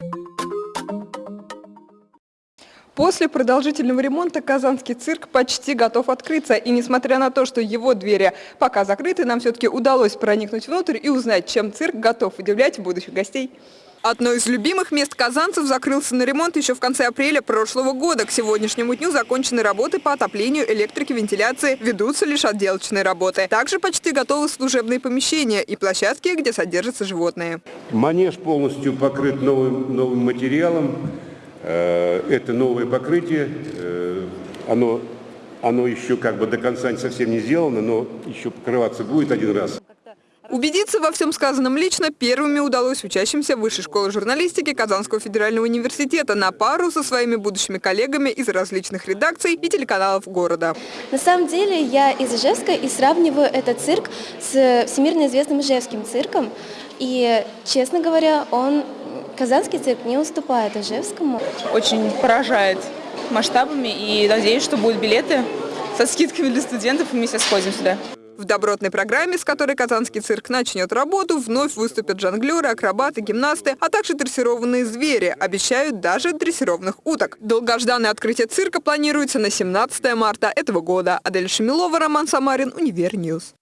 you После продолжительного ремонта Казанский цирк почти готов открыться. И несмотря на то, что его двери пока закрыты, нам все-таки удалось проникнуть внутрь и узнать, чем цирк готов удивлять будущих гостей. Одно из любимых мест казанцев закрылся на ремонт еще в конце апреля прошлого года. К сегодняшнему дню закончены работы по отоплению, электрике, вентиляции. Ведутся лишь отделочные работы. Также почти готовы служебные помещения и площадки, где содержатся животные. Манеж полностью покрыт новым, новым материалом. Э, Это новое покрытие. Э, Оно, оно еще как бы до конца совсем не сделано, но еще покрываться будет один раз. Убедиться во всем сказанном лично первыми удалось учащимся Высшей школы журналистики Казанского федерального университета на пару со своими будущими коллегами из различных редакций и телеканалов города. На самом деле я из Ижевска и сравниваю этот цирк с всемирно известным Ижевским цирком. И, честно говоря, он, казанский цирк не уступает Ижевскому. очень поражает масштабами и надеюсь, что будут билеты со скидками для студентов, и мы все сходим сюда. В добротной программе, с которой Казанский цирк начнет работу, вновь выступят жонглеры, акробаты, гимнасты, а также дрессированные звери. Обещают даже дрессированных уток. Долгожданное открытие цирка планируется на 17 марта этого года. Адель Шамилова, Роман Самарин, Univer News.